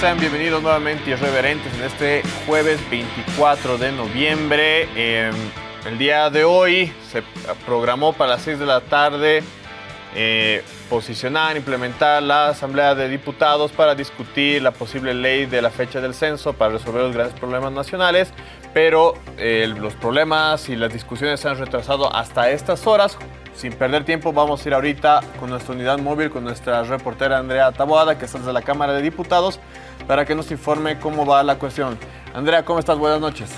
Sean bienvenidos nuevamente irreverentes en este jueves 24 de noviembre. Eh, el día de hoy se programó para las 6 de la tarde eh, posicionar, implementar la Asamblea de Diputados para discutir la posible ley de la fecha del censo para resolver los grandes problemas nacionales, pero eh, los problemas y las discusiones se han retrasado hasta estas horas. Sin perder tiempo, vamos a ir ahorita con nuestra unidad móvil, con nuestra reportera Andrea Taboada, que está desde la Cámara de Diputados, para que nos informe cómo va la cuestión. Andrea, ¿cómo estás? Buenas noches.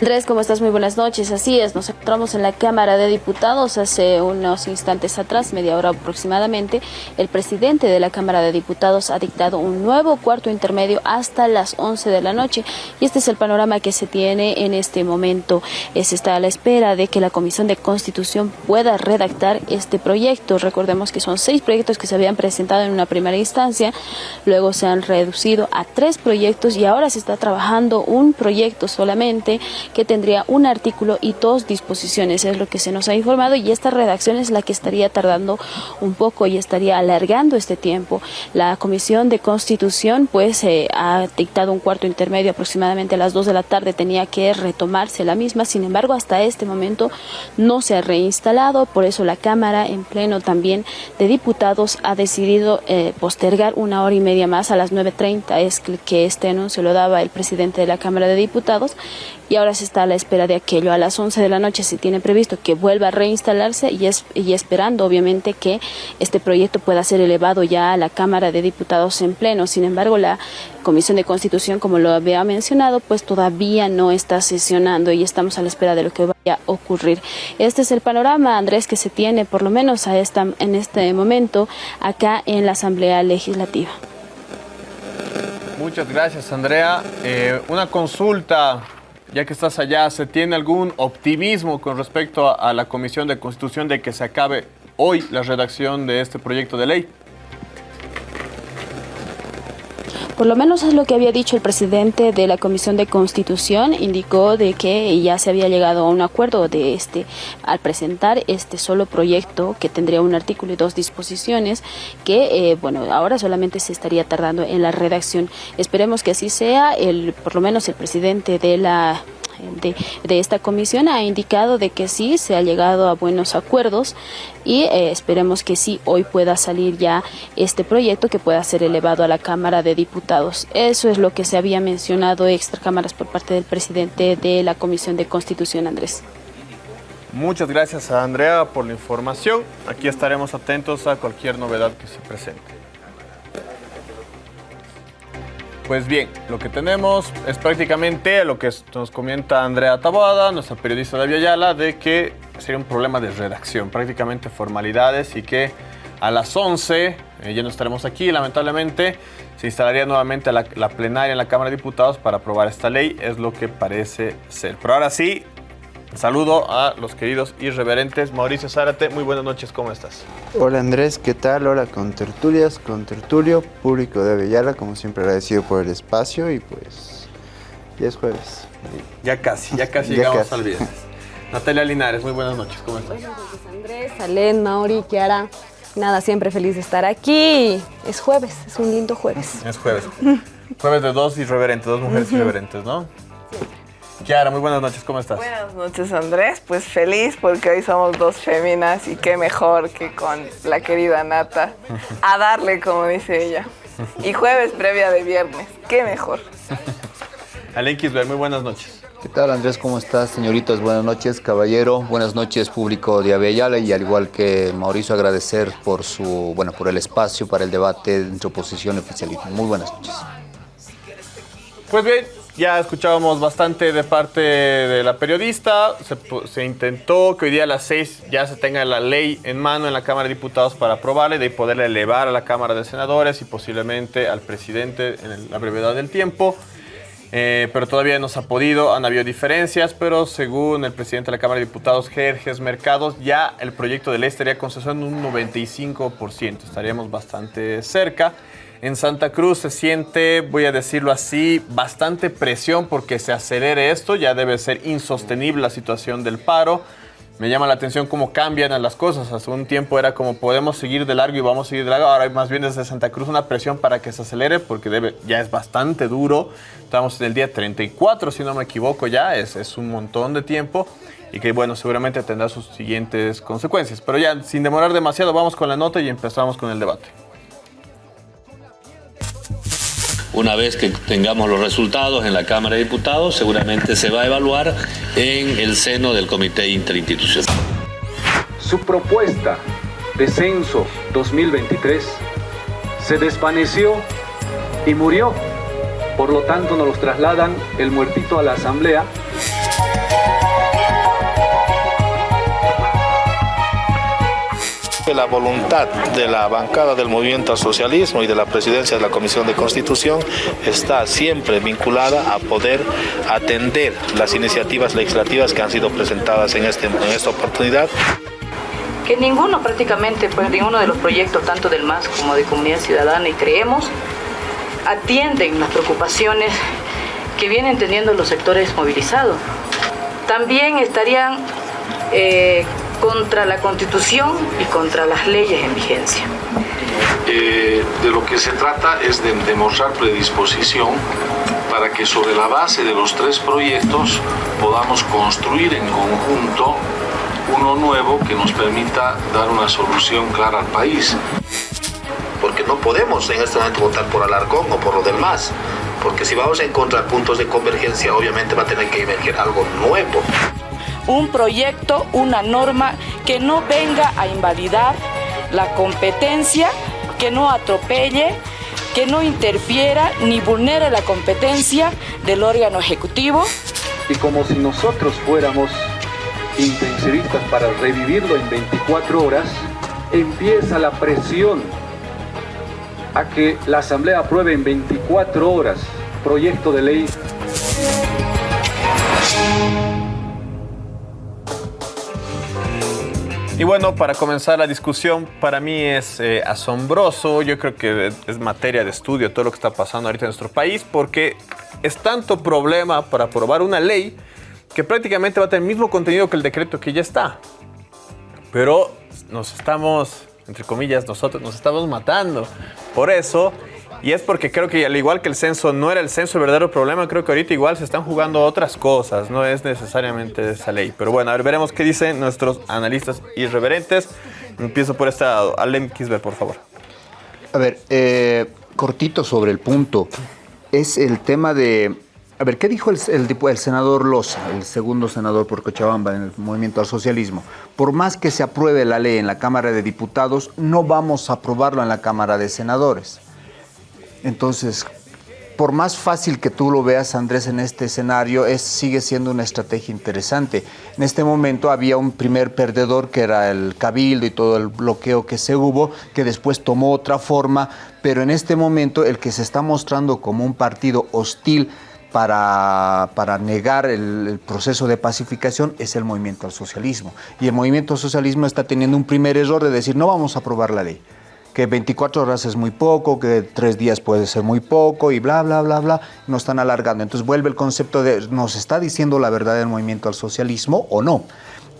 Andrés, ¿cómo estás? Muy buenas noches. Así es, nos encontramos en la Cámara de Diputados hace unos instantes atrás, media hora aproximadamente. El presidente de la Cámara de Diputados ha dictado un nuevo cuarto intermedio hasta las 11 de la noche. Y este es el panorama que se tiene en este momento. Se está a la espera de que la Comisión de Constitución pueda redactar este proyecto. Recordemos que son seis proyectos que se habían presentado en una primera instancia, luego se han reducido a tres proyectos y ahora se está trabajando un proyecto solamente que tendría un artículo y dos disposiciones, es lo que se nos ha informado y esta redacción es la que estaría tardando un poco y estaría alargando este tiempo. La Comisión de Constitución pues eh, ha dictado un cuarto intermedio aproximadamente a las dos de la tarde, tenía que retomarse la misma, sin embargo hasta este momento no se ha reinstalado, por eso la Cámara en pleno también de diputados ha decidido eh, postergar una hora y media más a las 9.30, es que este anuncio lo daba el presidente de la Cámara de Diputados y ahora está a la espera de aquello. A las 11 de la noche se tiene previsto que vuelva a reinstalarse y, es, y esperando obviamente que este proyecto pueda ser elevado ya a la Cámara de Diputados en pleno. Sin embargo, la Comisión de Constitución, como lo había mencionado, pues todavía no está sesionando y estamos a la espera de lo que vaya a ocurrir. Este es el panorama, Andrés, que se tiene por lo menos a esta, en este momento acá en la Asamblea Legislativa. Muchas gracias, Andrea. Eh, una consulta ya que estás allá, ¿se tiene algún optimismo con respecto a, a, la Comisión de Constitución de que se acabe hoy la redacción de este proyecto de ley? Por lo menos es lo que había dicho el presidente de la Comisión de Constitución, indicó de que ya se había llegado a un acuerdo de este al presentar este solo proyecto que tendría un artículo y dos disposiciones que eh, bueno, ahora solamente se estaría tardando en la redacción. Esperemos que así sea, el por lo menos el presidente de la de, de, esta comisión ha indicado de que sí se ha llegado a buenos acuerdos y eh, esperemos que sí hoy pueda salir ya este proyecto que pueda ser elevado a la Cámara de Diputados. Eso es lo que se había mencionado extra cámaras por parte del presidente de la Comisión de Constitución, Andrés. Muchas gracias a Andrea por la información. Aquí estaremos atentos a cualquier novedad que se presente. Pues bien, lo que tenemos es prácticamente lo que nos comenta Andrea Taboada, nuestra periodista de Ayala, de que sería un problema de redacción, prácticamente formalidades y que a las 11, eh, ya no estaremos aquí, lamentablemente, se instalaría nuevamente la, la plenaria en la Cámara de Diputados para aprobar esta ley, es lo que parece ser. Pero ahora sí, Saludo a los queridos irreverentes. Mauricio Zárate, muy buenas noches, ¿cómo estás? Hola Andrés, ¿qué tal? Hola con tertulias, con tertulio, público de Avellala, como siempre agradecido por el espacio y pues ya es jueves. Ya casi, ya casi ya llegamos casi. al viernes. Natalia Linares, muy buenas noches, ¿cómo estás? Buenas noches Andrés, Alén, Mauri, Kiara. Nada, siempre feliz de estar aquí. Es jueves, es un lindo jueves. Es jueves. jueves de dos irreverentes, dos mujeres irreverentes, ¿no? Kiara, muy buenas noches, ¿cómo estás? Buenas noches, Andrés. Pues feliz porque hoy somos dos féminas y qué mejor que con la querida Nata. A darle, como dice ella. Y jueves previa de viernes, qué mejor. Alen Kisber, muy buenas noches. ¿Qué tal, Andrés? ¿Cómo estás, señoritas? Buenas noches, caballero. Buenas noches, público de Avellala. Y al igual que Mauricio, agradecer por su, bueno, por el espacio para el debate entre oposición y oficialismo. Muy buenas noches. Pues bien, ya escuchábamos bastante de parte de la periodista, se, intentó que hoy día a las 6 ya se tenga la ley en mano en la Cámara de Diputados para aprobarla y de poderla elevar a la Cámara de Senadores y posiblemente al presidente en la brevedad del tiempo. Eh, pero todavía no se ha podido, han habido diferencias, pero según el presidente de la Cámara de Diputados, Jerjes Mercados, ya el proyecto de ley estaría concesando un 95%, estaríamos bastante cerca. En Santa Cruz se siente, voy a decirlo así, bastante presión porque se acelere esto, ya debe ser insostenible la situación del paro. me llama la atención cómo cambian las cosas. Hace un tiempo era como podemos seguir de largo y vamos a seguir de largo. Ahora más bien desde Santa Cruz una presión para que se acelere porque ya es bastante duro. Estamos en el día 34, si no me equivoco ya, es, es un montón de tiempo y que bueno, seguramente tendrá sus siguientes consecuencias. Pero ya, sin demorar demasiado, vamos con la nota y empezamos con el debate. Una vez que tengamos los resultados en la Cámara de Diputados, seguramente se va a evaluar en el seno del Comité Interinstitucional. Su propuesta de censo 2023 se desvaneció y murió. Por lo tanto, nos los trasladan el muertito a la Asamblea La voluntad de la bancada del movimiento al socialismo y de la presidencia de la Comisión de Constitución está siempre vinculada a poder atender las iniciativas legislativas que han sido presentadas en, este, en esta oportunidad que ninguno prácticamente, pues ninguno de los proyectos, tanto del MAS como de Comunidad Ciudadana y Creemos, atienden las preocupaciones que vienen teniendo los sectores movilizados. También estarían eh, contra la Constitución y contra las leyes en vigencia. Eh, de lo que se trata es de demostrar predisposición para que sobre la base de los tres proyectos podamos construir en conjunto uno nuevo que nos permita dar una solución clara al país. Porque no podemos en este momento votar por Alarcón o por lo del MAS, porque si vamos a encontrar puntos de convergencia, obviamente va a tener que emerger algo nuevo un proyecto, una norma que no venga a invalidar la competencia, que no atropelle, que no interfiera ni vulnere la competencia del órgano ejecutivo. Y como si nosotros fuéramos intensivistas para revivirlo en 24 horas, empieza la presión a que la Asamblea apruebe en 24 horas proyecto de ley Y bueno, para comenzar la discusión, para mí es eh, asombroso, yo creo que es materia de estudio todo lo que está pasando ahorita en nuestro país, porque es tanto problema para aprobar una ley que prácticamente va a tener el mismo contenido que el decreto que ya está. Pero nos estamos, entre comillas, nosotros nos estamos matando. Por eso y es porque creo que al igual que el censo no era el censo el verdadero problema, creo que ahorita igual se están jugando otras cosas, no es necesariamente esa ley. Pero bueno, a ver, veremos qué dicen nuestros analistas irreverentes. Empiezo por este lado. Alem Kisber, por favor. A ver, eh, cortito sobre el punto. Es el tema de... A ver, ¿qué dijo el, el, senador Loza, el segundo senador por Cochabamba en el movimiento al socialismo? Por más que se apruebe la ley en la Cámara de Diputados, no vamos a aprobarlo en la Cámara de Senadores. Entonces, por más fácil que tú lo veas, Andrés, en este escenario, es, sigue siendo una estrategia interesante. En este momento había un primer perdedor que era el cabildo y todo el bloqueo que se hubo, que después tomó otra forma, pero en este momento el que se está mostrando como un partido hostil para, para negar el, el, proceso de pacificación es el movimiento al socialismo. Y el movimiento al socialismo está teniendo un primer error de decir no vamos a aprobar la ley que 24 horas es muy poco, que tres días puede ser muy poco y bla, bla, bla, bla, nos están alargando. Entonces vuelve el concepto de, ¿nos está diciendo la verdad del movimiento al socialismo o no?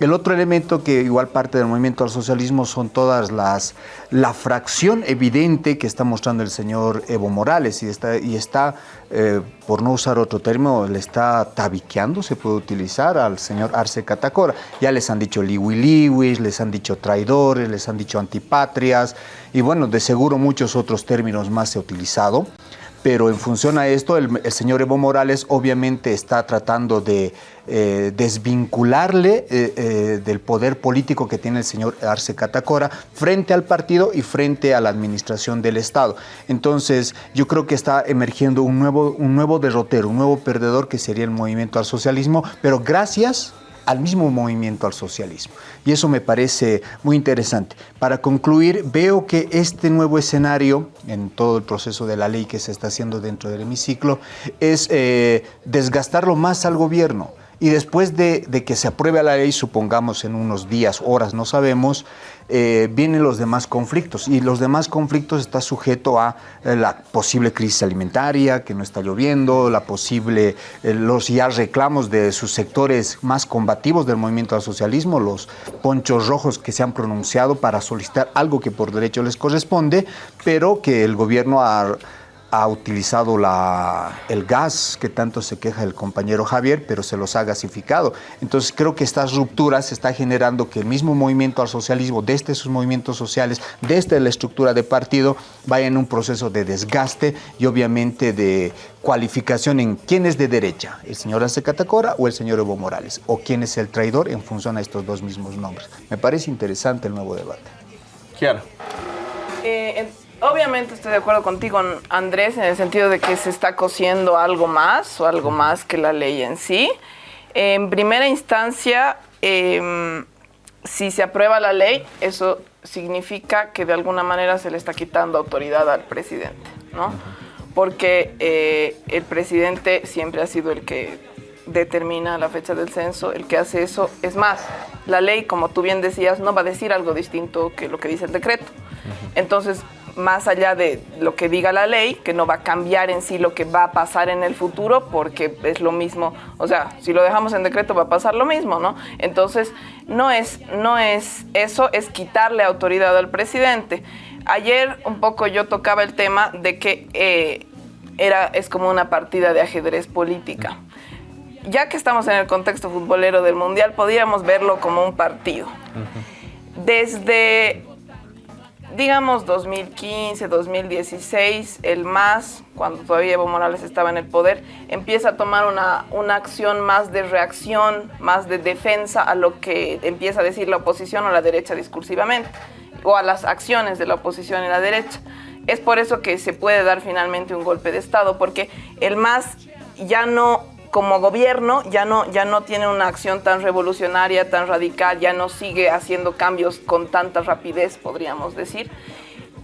El otro elemento que igual parte del movimiento al socialismo son todas las, la fracción evidente que está mostrando el señor Evo Morales y está, y está eh, por no usar otro término, le está tabiqueando, se puede utilizar al señor Arce Catacora. Ya les han dicho liwi les han dicho traidores, les han dicho antipatrias y bueno, de seguro muchos otros términos más se ha utilizado pero en función a esto, el, señor Evo Morales obviamente está tratando de eh, desvincularle eh, eh, del poder político que tiene el señor Arce Catacora frente al partido y frente a la administración del Estado. Entonces, yo creo que está emergiendo un nuevo, un nuevo derrotero, un nuevo perdedor que sería el movimiento al socialismo, pero gracias al mismo movimiento al socialismo. Y eso me parece muy interesante. Para concluir, veo que este nuevo escenario, en todo el proceso de la ley que se está haciendo dentro del hemiciclo, es eh, desgastarlo más al gobierno y después de, que se apruebe la ley, supongamos en unos días, horas, no sabemos, eh, vienen los demás conflictos. Y los demás conflictos está sujeto a eh, la posible crisis alimentaria, que no está lloviendo, la posible, eh, los ya reclamos de sus sectores más combativos del movimiento al socialismo, los ponchos rojos que se han pronunciado para solicitar algo que por derecho les corresponde, pero que el gobierno ha ha utilizado la, el gas que tanto se queja el compañero Javier, pero se los ha gasificado. Entonces creo que estas rupturas está generando que el mismo movimiento al socialismo, desde sus movimientos sociales, desde la estructura de partido, vaya en un proceso de desgaste y obviamente de cualificación en quién es de derecha, el señor Arce Catacora o el señor Evo Morales, o quién es el traidor en función a estos dos mismos nombres. Me parece interesante el nuevo debate. Eh, obviamente estoy de acuerdo contigo, Andrés, en el sentido de que se está cosiendo algo más o algo más que la ley en sí. En primera instancia, em, si se aprueba la ley, eso significa que de alguna manera se le está quitando autoridad al presidente, ¿no? Porque eh, el presidente siempre ha sido el que determina la fecha del censo, el que hace eso. Es más, la ley, como tú bien decías, no va a decir algo distinto que lo que dice el decreto. Entonces, más allá de lo que diga la ley, que no va a cambiar en sí lo que va a pasar en el futuro, porque es lo mismo, o sea, si lo dejamos en decreto va a pasar lo mismo, ¿no? Entonces, no es, no es eso, es quitarle autoridad al presidente. Ayer un poco yo tocaba el tema de que eh, era, es como una partida de ajedrez política. Ya que estamos en el contexto futbolero del Mundial, podríamos verlo como un partido. Desde digamos 2015, 2016, el MAS, cuando todavía Evo Morales estaba en el poder, empieza a tomar una, una, acción más de reacción, más de defensa a lo que empieza a decir la oposición o la derecha discursivamente, o a las acciones de la oposición y la derecha. Es por eso que se puede dar finalmente un golpe de Estado, porque el MAS ya no como gobierno ya no, ya no tiene una acción tan revolucionaria, tan radical, ya no sigue haciendo cambios con tanta rapidez, podríamos decir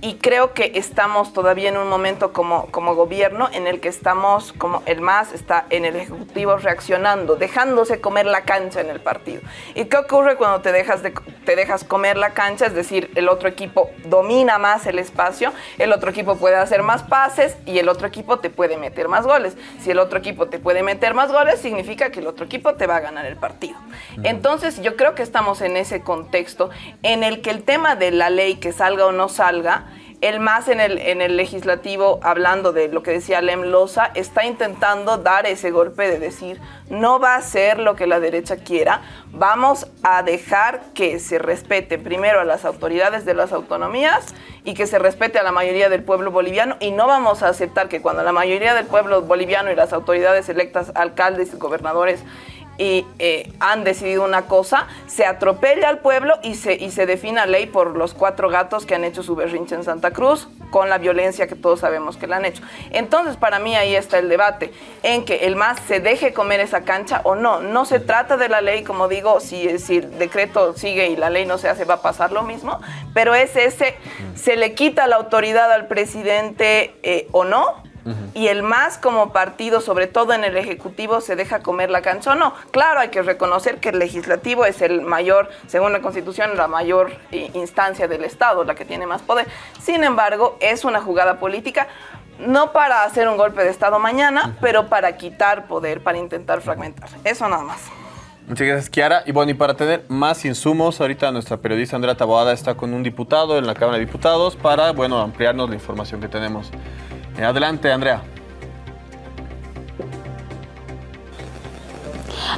y creo que estamos todavía en un momento como, como gobierno en el que estamos, como el MAS está en el Ejecutivo reaccionando, dejándose comer la cancha en el partido. ¿Y qué ocurre cuando te dejas, de, te dejas comer la cancha? Es decir, el otro equipo domina más el espacio, el otro equipo puede hacer más pases y el otro equipo te puede meter más goles. Si el otro equipo te puede meter más goles, significa que el otro equipo te va a ganar el partido. Entonces yo creo que estamos en ese contexto en el que el tema de la ley, que salga o no salga, el más en el, en el legislativo, hablando de lo que decía Lem Loza, está intentando dar ese golpe de decir, no va a ser lo que la derecha quiera, vamos a dejar que se respete primero a las autoridades de las autonomías y que se respete a la mayoría del pueblo boliviano y no vamos a aceptar que cuando la mayoría del pueblo boliviano y las autoridades electas, alcaldes y gobernadores, y eh, han decidido una cosa, se atropella al pueblo y se, y se defina ley por los cuatro gatos que han hecho su berrinche en Santa Cruz, con la violencia que todos sabemos que la han hecho. Entonces, para mí ahí está el debate, en que el MAS se deje comer esa cancha o no. No se trata de la ley, como digo, si, si el decreto sigue y la ley no se hace, va a pasar lo mismo, pero es ese, se le quita la autoridad al presidente eh, o no, y el más como partido, sobre todo en el Ejecutivo, se deja comer la cancha o no. Claro, hay que reconocer que el Legislativo es el mayor, según la Constitución, la mayor eh, instancia del Estado, la que tiene más poder. Sin embargo, es una jugada política no para hacer un golpe de Estado mañana, pero para quitar poder, para intentar fragmentar. Eso nada más. Muchas gracias, Kiara. Y bueno, y para tener más insumos, ahorita nuestra periodista Andrea Taboada está con un diputado en la Cámara de Diputados para, bueno, ampliarnos la información que tenemos. Adelante, Andrea.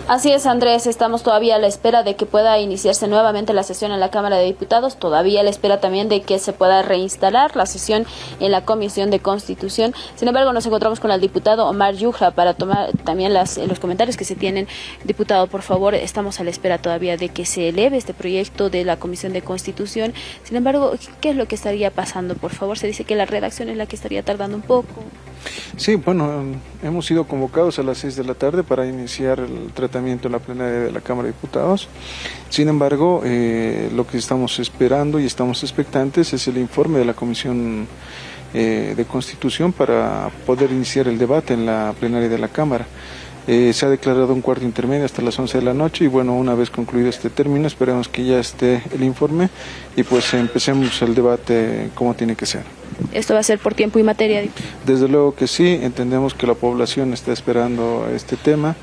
Así es, Andrés, estamos todavía a la espera de que pueda iniciarse nuevamente la sesión en la Cámara de Diputados, todavía a la espera también de que se pueda reinstalar la sesión en la Comisión de Constitución. Sin embargo, nos encontramos con el diputado Omar Yuja para tomar también las, los comentarios que se tienen. Diputado, por favor, estamos a la espera todavía de que se eleve este proyecto de la Comisión de Constitución. Sin embargo, ¿qué es lo que estaría pasando? Por favor, se dice que la redacción es la que estaría tardando un poco. Sí, bueno, hemos sido convocados a las 6 de la tarde para iniciar el tratamiento en la plenaria de la Cámara de Diputados. Sin embargo, eh, lo que estamos esperando y estamos expectantes es el informe de la Comisión eh, de Constitución para poder iniciar el debate en la plenaria de la Cámara. Eh, se ha declarado un cuarto intermedio hasta las 11 de la noche y bueno, una vez concluido este término, esperemos que ya esté el informe y pues empecemos el debate como tiene que ser. ¿Esto va a ser por tiempo y materia? Desde luego que sí, entendemos que la población está esperando este tema.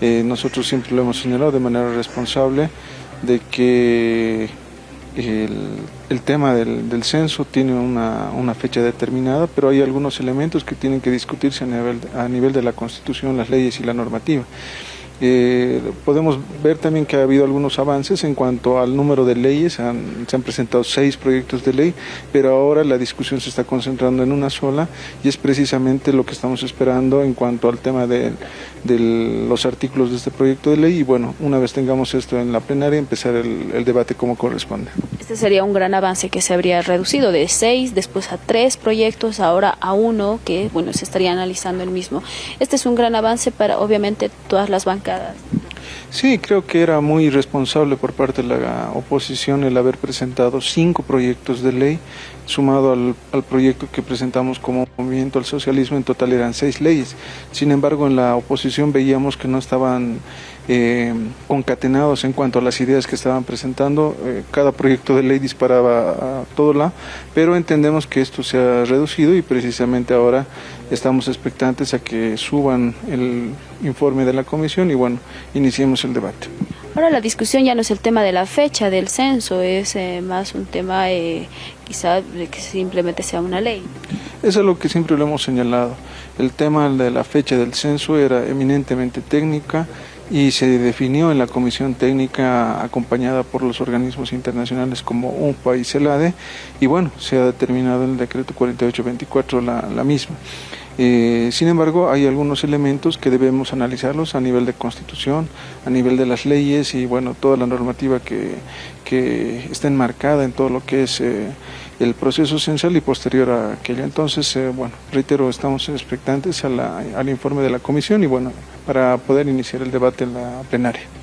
Eh, nosotros siempre lo hemos señalado de manera responsable de que el, tema del, censo tiene una, fecha determinada, pero hay algunos elementos que tienen que discutirse a nivel de la Constitución, las leyes y la normativa. Eh, podemos ver también que ha habido algunos avances en cuanto al número de leyes, se han presentado seis proyectos de ley, pero ahora la discusión se está concentrando en una sola y es precisamente lo que estamos esperando en cuanto al tema de, los artículos de este proyecto de ley y bueno, una vez tengamos esto en la plenaria, empezar el, el debate como corresponde. Este sería un gran avance que se habría reducido de seis, después a tres proyectos, ahora a uno que bueno se estaría analizando el mismo. Este es un gran avance para obviamente todas las bancas Sí, creo que era muy responsable por parte de la oposición el haber presentado cinco proyectos de ley, sumado al, al, proyecto que presentamos como movimiento al socialismo, en total eran seis leyes. Sin embargo, en la oposición veíamos que no estaban eh, concatenados en cuanto a las ideas que estaban presentando. Eh, cada proyecto de ley disparaba a todo lado, pero entendemos que esto se ha reducido y precisamente ahora estamos expectantes a que suban el informe de la comisión y bueno, iniciemos el debate. Ahora la discusión ya no es el tema de la fecha del censo, es eh, más un tema quizá de que simplemente sea una ley. Eso es lo que siempre lo hemos señalado. El tema de la fecha del censo era eminentemente técnica, y se definió en la comisión técnica acompañada por los organismos internacionales como un país CELADE y bueno, se ha determinado en el decreto 4824 la, la misma. Eh, sin embargo, hay algunos elementos que debemos analizarlos a nivel de constitución, a nivel de las leyes y bueno, toda la normativa que, que está enmarcada en todo lo que es eh, el proceso esencial y posterior a aquello. Entonces, eh, bueno, reitero, estamos expectantes al informe de la comisión y bueno, para poder iniciar el debate en la plenaria.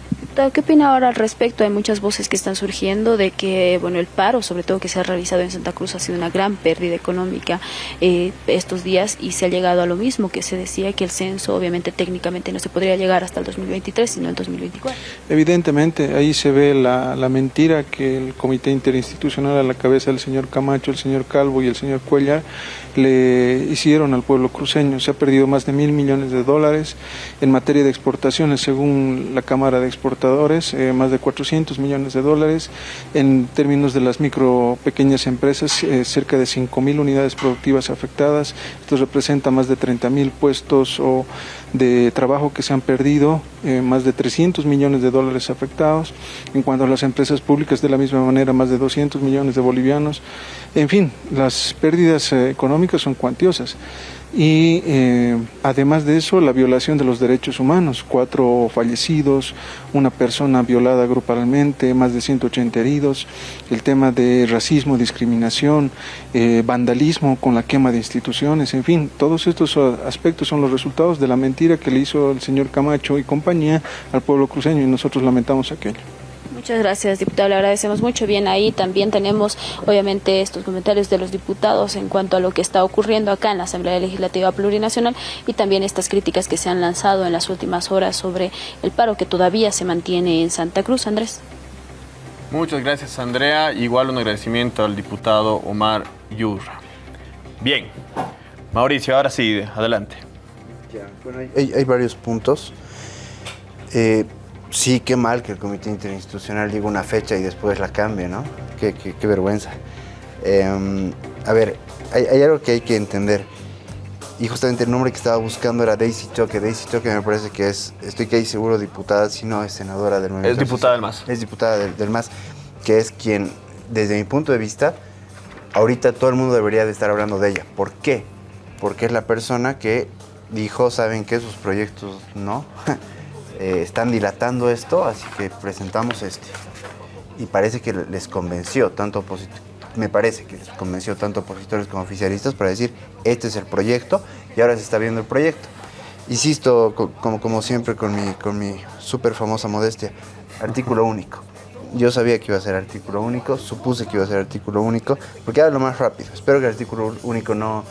¿Qué opina ahora al respecto? Hay muchas voces que están surgiendo de que, bueno, el paro, sobre todo que se ha realizado en Santa Cruz, ha sido una gran pérdida económica eh, estos días y se ha llegado a lo mismo que se decía que el censo, obviamente, técnicamente no se podría llegar hasta el 2023, sino el 2024. Evidentemente, ahí se ve la, la mentira que el Comité Interinstitucional a la cabeza del señor Camacho, el señor Calvo y el señor Cuellar le hicieron al pueblo cruceño. Se ha perdido más de mil millones de dólares en materia de exportaciones, según la Cámara de Exportadores, eh, más de 400 millones de dólares. En términos de las micro, pequeñas empresas, eh, cerca de 5 mil unidades productivas afectadas. Esto representa más de 30 mil puestos o de trabajo que se han perdido, eh, más de 300 millones de dólares afectados. En cuanto a las empresas públicas, de la misma manera, más de 200 millones de bolivianos. En fin, las pérdidas eh, son cuantiosas. Y eh, además de eso la violación de los derechos humanos, cuatro fallecidos, una persona violada grupalmente, más de 180 heridos, el tema de racismo, discriminación, eh, vandalismo con la quema de instituciones, en fin, todos estos aspectos son los resultados de la mentira que le hizo el señor Camacho y compañía al pueblo cruceño y nosotros lamentamos aquello. Muchas gracias, diputado. Le agradecemos mucho. Bien, ahí también tenemos, obviamente, estos comentarios de los diputados en cuanto a lo que está ocurriendo acá en la Asamblea Legislativa Plurinacional y también estas críticas que se han lanzado en las últimas horas sobre el paro que todavía se mantiene en Santa Cruz. Andrés. Muchas gracias, Andrea. Igual un agradecimiento al diputado Omar Yurra. Bien, Mauricio, ahora sí, adelante. bueno, hay, hay varios puntos. Eh, sí, qué mal que el Comité Interinstitucional diga una fecha y después la cambie, ¿no? Qué, vergüenza. Em, a ver, hay, algo que hay que entender. Y justamente el nombre que estaba buscando era Daisy Choque. Daisy Choque me parece que es, estoy que seguro diputada, si no es senadora del Movimiento. Es diputada del MAS. Es diputada del, MAS, que es quien, desde mi punto de vista, ahorita todo el mundo debería de estar hablando de ella. ¿Por qué? Porque es la persona que dijo, ¿saben qué? Sus proyectos no. Eh, están dilatando esto, así que presentamos este. Y parece que les convenció, tanto me parece que les convenció tanto opositores como oficialistas para decir, este es el proyecto y ahora se está viendo el proyecto. Insisto, como, como siempre con mi, con mi súper famosa modestia, artículo único. Yo sabía que iba a ser artículo único, supuse que iba a ser artículo único, porque era lo más rápido. Espero que el artículo único no,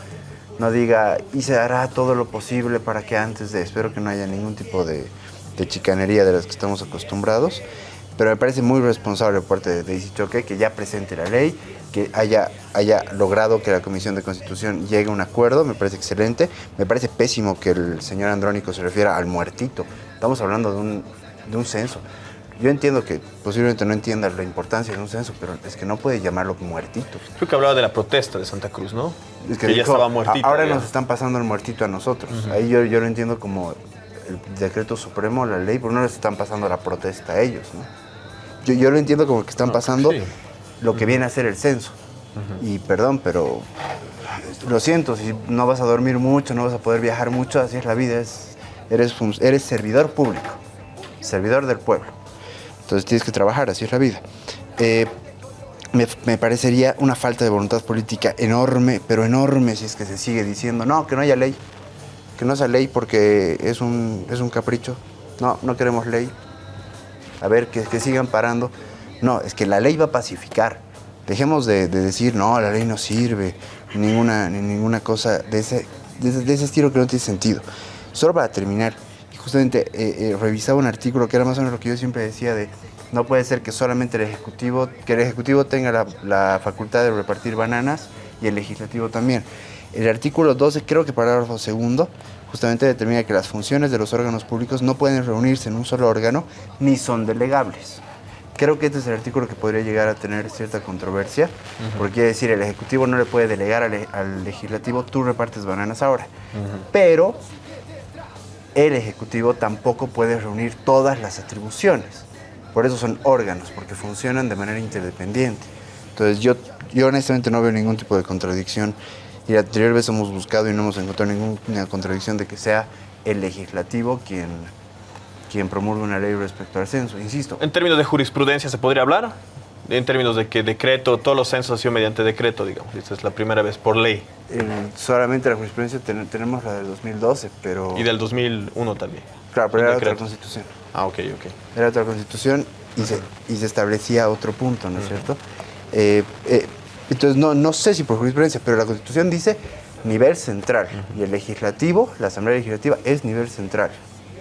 no diga y se hará todo lo posible para que antes de, espero que no haya ningún tipo de, de chicanería de las que estamos acostumbrados, pero me parece muy responsable por parte de Daisy Choque que ya presente la ley, que haya, haya logrado que la Comisión de Constitución llegue a un acuerdo, me parece excelente. Me parece pésimo que el señor Andrónico se refiera al muertito. Estamos hablando de un, de un censo. Yo entiendo que posiblemente no entienda la importancia de un censo, pero es que no puede llamarlo muertito. Creo que hablaba de la protesta de Santa Cruz, ¿no? Es que, ya dijo, estaba muertito. Ahora ya. nos están pasando el muertito a nosotros. Ahí yo, yo lo entiendo como el decreto supremo, la ley, pero no les están pasando la protesta a ellos, ¿no? Yo, yo lo entiendo como que están pasando sí. lo que viene a ser el censo. Y perdón, pero lo siento, si no vas a dormir mucho, no vas a poder viajar mucho, así es la vida, es, eres, eres servidor público, servidor del pueblo. Entonces tienes que trabajar, así es la vida. Eh, me, me parecería una falta de voluntad política enorme, pero enorme si es que se sigue diciendo, no, que no haya ley, que no sea ley porque es un, es un capricho, no, no queremos ley, a ver, que, que sigan parando. No, es que la ley va a pacificar. Dejemos de, de decir, no, la ley no sirve, ni ninguna, ni ninguna cosa de ese, de, ese- estilo que no tiene sentido. Solo para terminar, justamente eh, eh, revisaba un artículo que era más o menos lo que yo siempre decía de, no puede ser que solamente el Ejecutivo, que el Ejecutivo tenga la facultad de repartir bananas y el Legislativo también. El artículo 12, creo que parágrafo segundo, justamente determina que las funciones de los órganos públicos no pueden reunirse en un solo órgano ni son delegables. Creo que este es el artículo que podría llegar a tener cierta controversia, porque quiere decir, el Ejecutivo no le puede delegar al, le- al Legislativo, tú repartes bananas ahora. Pero el Ejecutivo tampoco puede reunir todas las atribuciones. Por eso son órganos, porque funcionan de manera interdependiente. Entonces yo, yo honestamente no veo ningún tipo de contradicción. Y la anterior vez hemos buscado y no hemos encontrado ninguna contradicción de que sea el legislativo quien, quien promulga una ley respecto al censo. Insisto, En términos de jurisprudencia, ¿se podría hablar? En términos de que decreto, todos los censos han sido mediante decreto, digamos. Esta es la primera vez por ley. en- solamente la jurisprudencia ten- tenemos la del 2012, pero... Y del 2001 también. Claro, pero era otra constitución. Ah, ok, ok. Era otra constitución y se, y se establecía otro punto, ¿no es cierto? Eh, eh, entonces, no, no sé si por jurisprudencia, pero la constitución dice nivel central y el legislativo, la Asamblea Legislativa, es nivel central.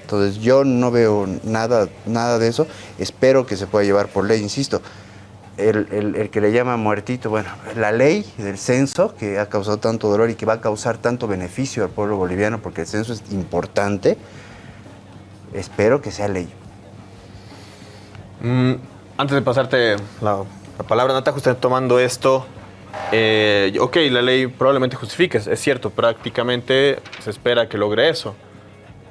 Entonces, yo no veo nada, nada de eso. Espero que se pueda llevar por ley, insisto. El, el- el que le llama muertito, bueno, la ley del censo que ha causado tanto dolor y que va a causar tanto beneficio al pueblo boliviano, porque el censo es importante, espero que sea ley. Mm, antes de pasarte la, la palabra, Nata, justamente tomando esto, eh, ok, la ley probablemente justifique, es cierto, prácticamente se espera que logre eso.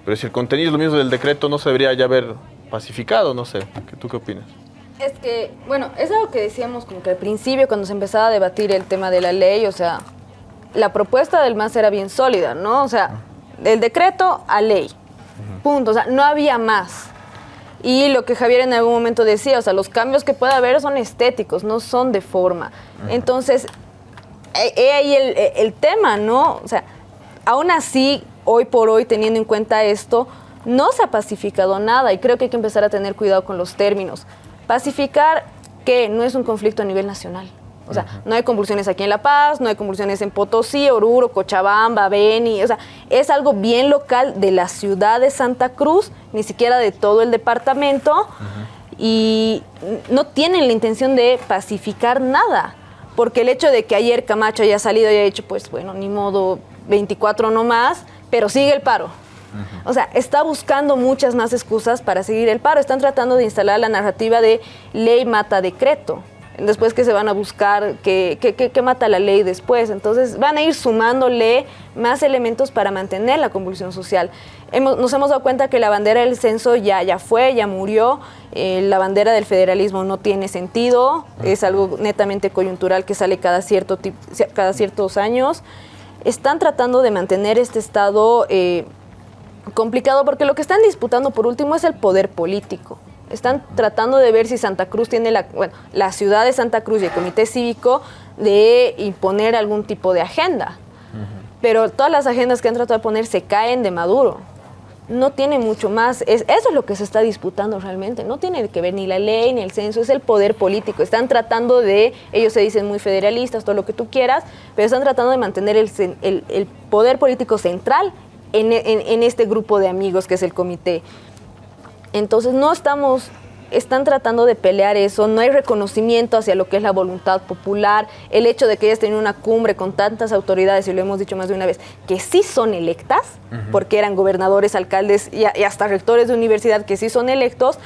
Pero si el contenido es lo mismo del decreto, no se debería ya haber pacificado, no sé. ¿qué- ¿Tú qué opinas? Es que, bueno, es algo que decíamos como que al principio cuando se empezaba a debatir el tema de la ley, o sea, la propuesta del MAS era bien sólida, ¿no? O sea, del decreto a ley. Punto. O sea, no había más. Y lo que Javier en algún momento decía, o sea, los cambios que puede haber son estéticos, no son de forma. Entonces, he he ahí el, el tema, ¿no? O sea, aún así, hoy por hoy, teniendo en cuenta esto, no se ha pacificado nada y creo que hay que empezar a tener cuidado con los términos. Pacificar, que no es un conflicto a nivel nacional. O sea, no hay convulsiones aquí en La Paz, no hay convulsiones en Potosí, Oruro, Cochabamba, Beni. O sea, es algo bien local de la ciudad de Santa Cruz, ni siquiera de todo el departamento. Y no tienen la intención de pacificar nada. Porque el hecho de que ayer Camacho haya salido y haya dicho, pues bueno, ni modo, 24 no más, pero sigue el paro. O sea, está buscando muchas más excusas para seguir el paro. Están tratando de instalar la narrativa de ley mata decreto. Después que se van a buscar que, que, que- que mata la ley después. Entonces van a ir sumándole más elementos para mantener la convulsión social. Hemos- nos hemos dado cuenta que la bandera del censo ya, ya fue, ya murió. Eh, la bandera del federalismo no tiene sentido. Es algo netamente coyuntural que sale cada, cierto cada ciertos años. Están tratando de mantener este estado... eh, complicado porque lo que están disputando por último es el poder político. Están tratando de ver si Santa Cruz tiene la, bueno, la ciudad de Santa Cruz y el comité cívico de imponer algún tipo de agenda. Pero todas las agendas que han tratado de poner se caen de Maduro. no tiene mucho más. Es, eso es lo que se está disputando realmente. No tiene que ver ni la ley ni el censo, es el poder político. Están tratando de, ellos se dicen muy federalistas, todo lo que tú quieras, pero están tratando de mantener el, el, el poder político central en, en, en este grupo de amigos que es el comité. Entonces no estamos están tratando de pelear eso, no hay reconocimiento hacia lo que es la voluntad popular, el hecho de que ellas tenido una cumbre con tantas autoridades, y lo hemos dicho más de una vez, que sí son electas, uh -huh. porque eran gobernadores, alcaldes y, y, hasta rectores de universidad que sí son electos,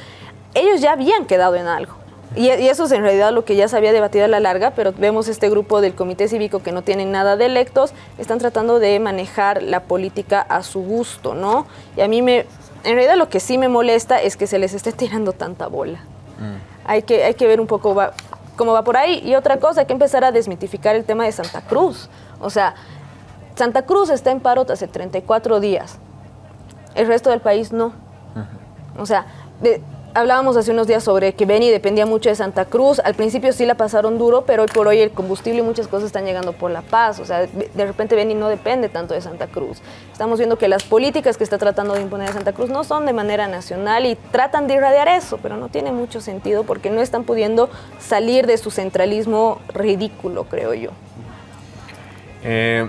ellos ya habían quedado en algo. Y, y, eso es en realidad lo que ya se había debatido a la larga, pero vemos este grupo del Comité Cívico que no tienen nada de electos, están tratando de manejar la política a su gusto, ¿no? Y a mí me, en realidad lo que sí me molesta es que se les esté tirando tanta bola. Mm. Hay, que, hay que ver un poco va, cómo va por ahí. Y otra cosa, hay que empezar a desmitificar el tema de Santa Cruz. O sea, Santa Cruz está en paro hace 34 días. El resto del país no. Uh -huh. O sea, de, hablábamos hace unos días sobre que Beni dependía mucho de Santa Cruz. Al principio sí la pasaron duro, pero hoy por hoy el combustible y muchas cosas están llegando por La Paz. O sea, de repente Beni no depende tanto de Santa Cruz. Estamos viendo que las políticas que está tratando de imponer Santa Cruz no son de manera nacional y tratan de irradiar eso, pero no tiene mucho sentido porque no están pudiendo salir de su centralismo ridículo, creo yo. Eh,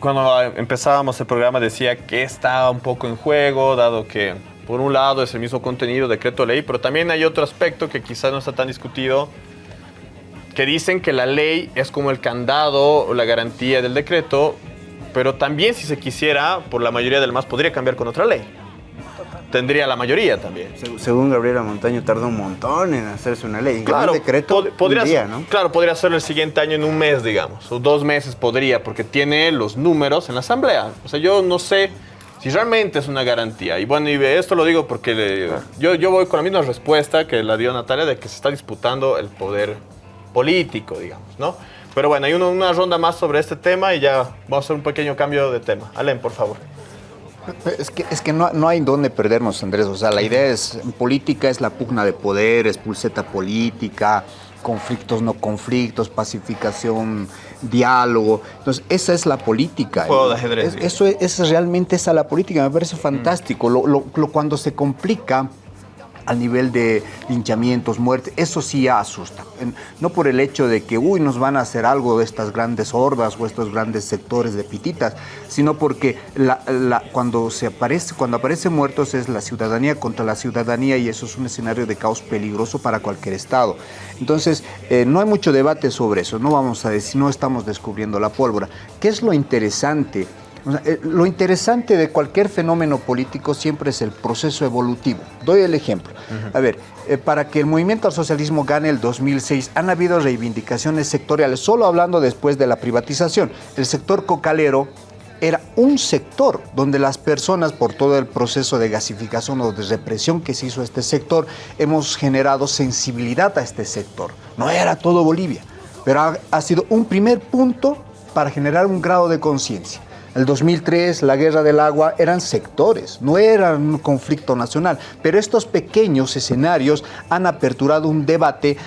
cuando empezábamos el programa decía que estaba un poco en juego, dado que por un lado es el mismo contenido, decreto ley, pero también hay otro aspecto que quizás no está tan discutido, que dicen que la ley es como el candado o la garantía del decreto, pero también si se quisiera, por la mayoría del MAS podría cambiar con otra ley. Tendría la mayoría también. Según Gabriela Montaño, tardó un montón en hacerse una ley. Claro, el decreto pod podría, un día, ¿no? Claro, podría hacerlo el siguiente año en un mes, digamos, o dos meses podría, porque tiene los números en la asamblea. O sea, yo no sé si realmente es una garantía. Y bueno, y esto lo digo porque yo, yo voy con la misma respuesta que la dio Natalia de que se está disputando el poder político, digamos, ¿no? Pero bueno, hay una, una ronda más sobre este tema y ya vamos a hacer un pequeño cambio de tema. Alen, por favor. Es que, es que no, no, hay dónde perdernos, Andrés. O sea, la idea es, política es la pugna de poder, es pulseta política, conflictos, no conflictos, pacificación, diálogo. Entonces, esa es la política. Juego de ajedrez. Es, eso es, es, realmente esa la política. Me parece fantástico. Mm. Lo, lo, lo, cuando se complica al nivel de linchamientos, muertes, eso sí asusta. No por el hecho de que, uy, nos van a hacer algo de estas grandes hordas o estos grandes sectores de pititas, sino porque la, la, cuando, se aparece, cuando aparecen muertos es la ciudadanía contra la ciudadanía y eso es un escenario de caos peligroso para cualquier Estado. Entonces, eh, no hay mucho debate sobre eso, no vamos a decir, no estamos descubriendo la pólvora. ¿Qué es lo interesante? O sea, eh, lo interesante de cualquier fenómeno político siempre es el proceso evolutivo. Doy el ejemplo. Uh -huh. A ver, eh, para que el movimiento al socialismo gane el 2006 han habido reivindicaciones sectoriales, solo hablando después de la privatización. El sector cocalero era un sector donde las personas, por todo el proceso de gasificación o de represión que se hizo a este sector, hemos generado sensibilidad a este sector. No era todo Bolivia, pero ha, ha sido un primer punto para generar un grado de conciencia. El 2003, la guerra del agua, eran sectores, no era un conflicto nacional, pero estos pequeños escenarios han aperturado un debate.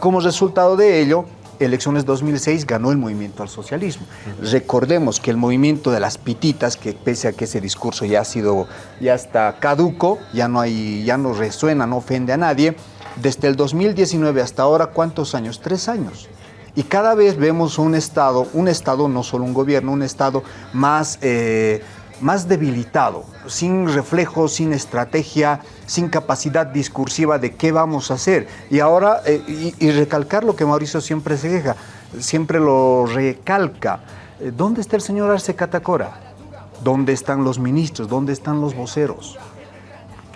Como resultado de ello, elecciones 2006 ganó el movimiento al socialismo. Uh -huh. Recordemos que el movimiento de las pititas, que pese a que ese discurso ya ha sido, ya está caduco, ya no hay, ya no resuena, no ofende a nadie, desde el 2019 hasta ahora, ¿cuántos años? Tres años. Y cada vez vemos un Estado, un Estado, no solo un gobierno, un Estado más, eh, más debilitado, sin reflejo, sin estrategia, sin capacidad discursiva de qué vamos a hacer. Y ahora, eh, y, y, recalcar lo que Mauricio siempre se queja, siempre lo recalca. Eh, ¿Dónde está el señor Arce Catacora? ¿Dónde están los ministros? ¿Dónde están los voceros?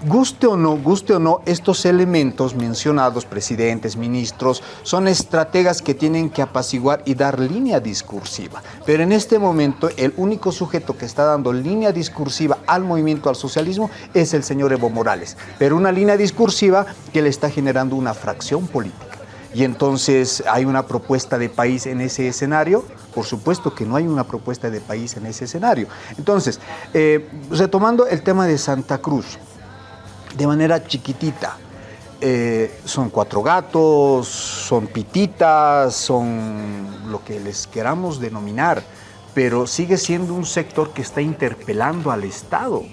Guste o no, guste o no, estos elementos mencionados, presidentes, ministros, son estrategas que tienen que apaciguar y dar línea discursiva. Pero en este momento, el único sujeto que está dando línea discursiva al movimiento al socialismo es el señor Evo Morales. Pero una línea discursiva que le está generando una fracción política. Y entonces hay una propuesta de país en ese escenario. Por supuesto que no hay una propuesta de país en ese escenario. Entonces, eh, retomando el tema de Santa Cruz, de manera chiquitita. Eh, son cuatro gatos, son pititas, son lo que les queramos denominar, pero sigue siendo un sector que está interpelando al Estado.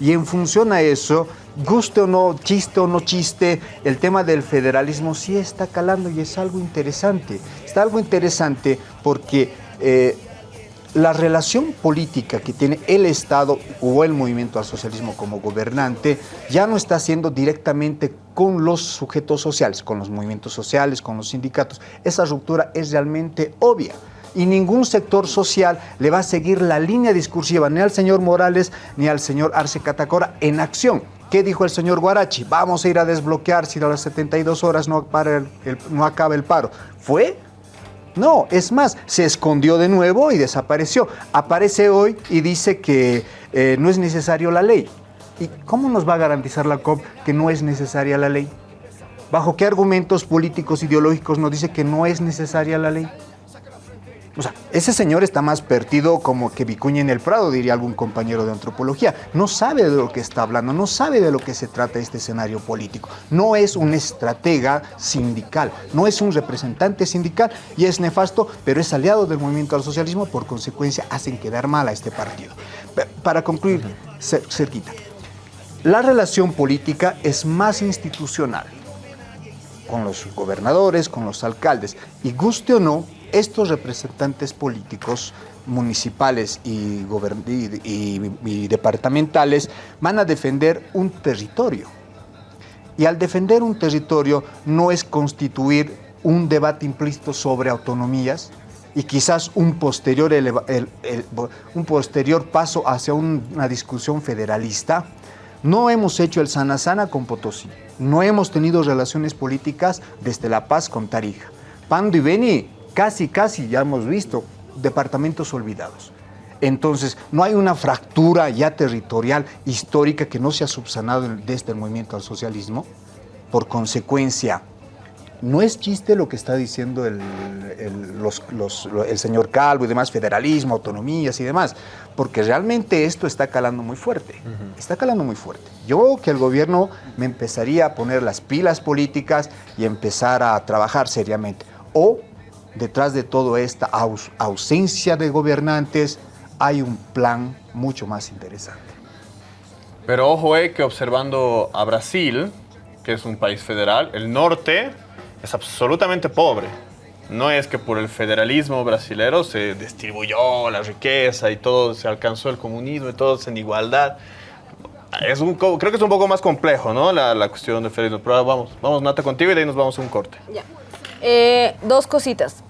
Y en función a eso, guste o no, chiste o no chiste, el tema del federalismo sí está calando y es algo interesante. Está algo interesante porque eh, la relación política que tiene el Estado o el movimiento al socialismo como gobernante ya no está siendo directamente con los sujetos sociales, con los movimientos sociales, con los sindicatos. Esa ruptura es realmente obvia y ningún sector social le va a seguir la línea discursiva ni al señor Morales ni al señor Arce Catacora en acción. ¿Qué dijo el señor Guarachi? Vamos a ir a desbloquear si a las 72 horas no, para no acaba el paro. ¿Fue? No, es más, se escondió de nuevo y desapareció. Aparece hoy y dice que eh, no es necesario la ley. ¿Y cómo nos va a garantizar la COP que no es necesaria la ley? ¿Bajo qué argumentos políticos, ideológicos nos dice que no es necesaria la ley? O sea, ese señor está más perdido como que Vicuña en el Prado, diría algún compañero de antropología. No sabe de lo que está hablando, no sabe de lo que se trata este escenario político. No es un estratega sindical, no es un representante sindical y es nefasto, pero es aliado del movimiento al socialismo, por consecuencia hacen quedar mal a este partido. Para concluir, cerquita, la relación política es más institucional con los gobernadores, con los alcaldes, y guste o no, estos representantes políticos municipales y, departamentales van a defender un territorio. Y al defender un territorio no es constituir un debate implícito sobre autonomías y quizás un posterior, un posterior paso hacia una discusión federalista. No hemos hecho el sana sana con Potosí. No hemos tenido relaciones políticas desde La Paz con Tarija. Pando y Beni casi, casi ya hemos visto departamentos olvidados. Entonces, no hay una fractura ya territorial histórica que no se ha subsanado desde el movimiento al socialismo. Por consecuencia, no es chiste lo que está diciendo el, el, señor Calvo y demás, federalismo, autonomías y demás, porque realmente esto está calando muy fuerte, está calando muy fuerte. Yo que el gobierno me empezaría a poner las pilas políticas y empezar a trabajar seriamente. O detrás de toda esta ausencia de gobernantes hay un plan mucho más interesante. Pero ojo eh, que observando a Brasil, que es un país federal, el norte es absolutamente pobre. No es que por el federalismo brasilero se distribuyó la riqueza y todo, se alcanzó el comunismo y todos en igualdad. Es un, creo que es un poco más complejo, ¿no? La, la cuestión del federalismo. Pero vamos, vamos, Nata, contigo y de ahí nos vamos a un corte. Ya. Eh, dos cositas.